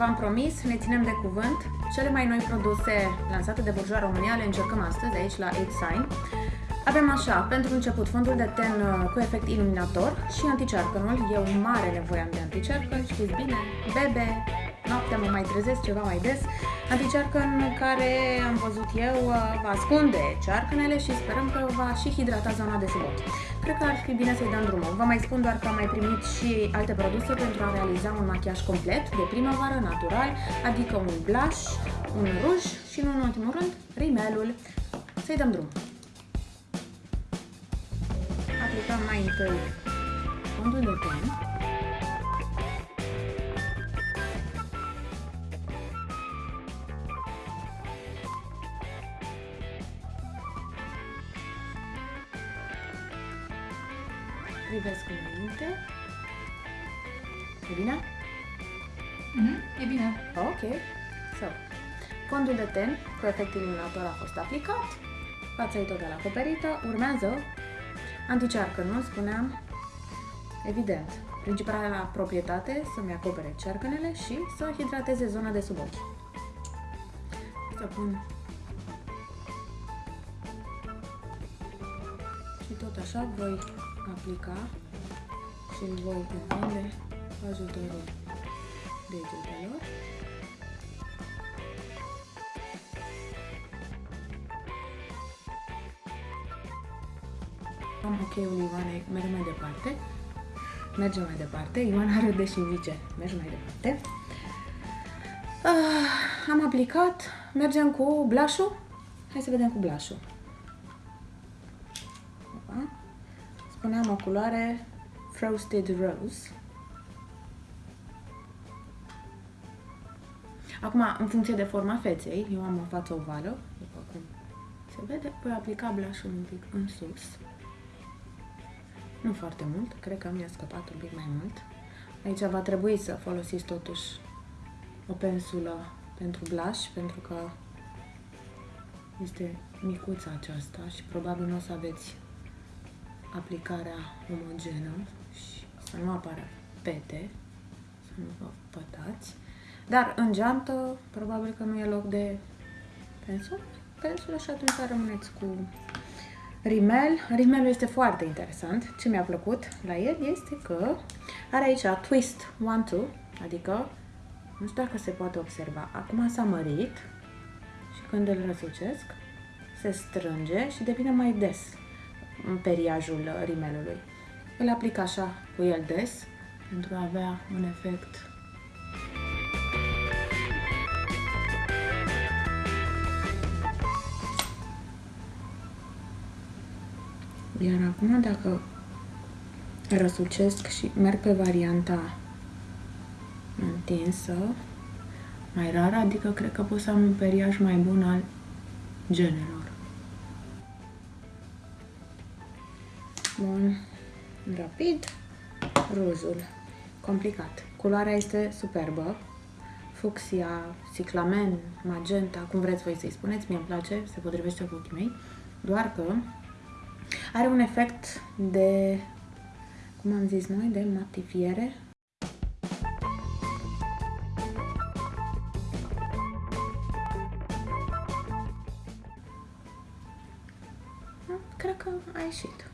v-am promis, ne ținem de cuvânt. Cele mai noi produse lansate de Burjoa România le încercăm astăzi aici la 8 Sign. Avem așa, pentru început, fondul de ten uh, cu efect iluminator și anticearcănul. Eu mare nevoie am de anticearcăn, știți bine, bebe, noaptea mă mai trezesc ceva mai des. Anticearcăn care am văzut eu uh, va ascunde cearcănele și sperăm că va și hidrata zona de sub ochi. Cred că ar fi bine să-i dăm drumul. Vă mai spun doar că am mai primit și alte produse pentru a realiza un machiaj complet de primăvară, natural, adică un blush, un ruj și, nu în ultimul rând, rimelul. Să-i dăm drumul. Aplicăm mai întâi fondul de ten. Privesc înainte. E bine? Mm, e bine. Ok. So, fondul de ten cu efect iluminator a fost aplicat. Fața e total acoperită. Urmează anticearcănul, spuneam. Evident, principala proprietate să-mi acopere cearcănele și să hidrateze zona de sub ochi. Să pun și tot așa voi aplica și îl voi întinde cu ajutorul degetelor. Am ok-ul Ioanei, mergem mai departe. Mergem mai departe. Ioana râde și zice, mergem mai departe. Ah, am aplicat, mergem cu blush-ul. Hai să vedem cu blush-ul. Spuneam o culoare Frosted Rose. Acum, în funcție de forma feței, eu am o față ovală, după cum se vede, voi aplica blush-ul un pic în sus. Nu foarte mult, cred că mi-a scăpat un pic mai mult. Aici va trebui să folosiți totuși o pensulă pentru blush, pentru că este micuța aceasta și probabil nu o să aveți aplicarea omogenă și să nu apară pete, să nu vă pătați. Dar în geantă, probabil că nu e loc de pensul, pensul și atunci rămâneți cu rimel. Rimelul este foarte interesant. Ce mi-a plăcut la el este că are aici twist 1-2, adică nu știu dacă se poate observa. Acum s-a mărit și când îl răsucesc, se strânge și devine mai des în periajul rimelului. Îl aplic așa cu el des pentru a avea un efect Iar acum dacă răsucesc și merg pe varianta întinsă, mai rar, adică cred că pot să am un periaj mai bun al genelor. Bun. Rapid. Ruzul. Complicat. Culoarea este superbă. Fucsia, ciclamen, magenta, cum vreți voi să-i spuneți, mie îmi place, se potrivește cu ochii mei. Doar că are un efect de, cum am zis noi, de matifiere. Cred că a ieșit.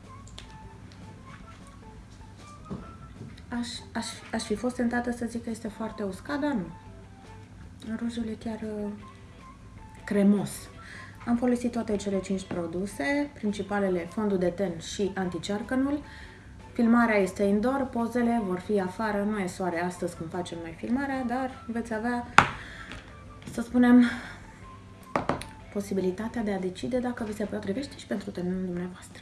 Aș, aș, aș fi fost tentată să zic că este foarte uscat, dar nu. Rujul e chiar uh, cremos. Am folosit toate cele 5 produse, principalele fondul de ten și anticearcănul. Filmarea este indoor, pozele vor fi afară, nu e soare astăzi când facem noi filmarea, dar veți avea, să spunem, posibilitatea de a decide dacă vi se potrivește și pentru terenul dumneavoastră.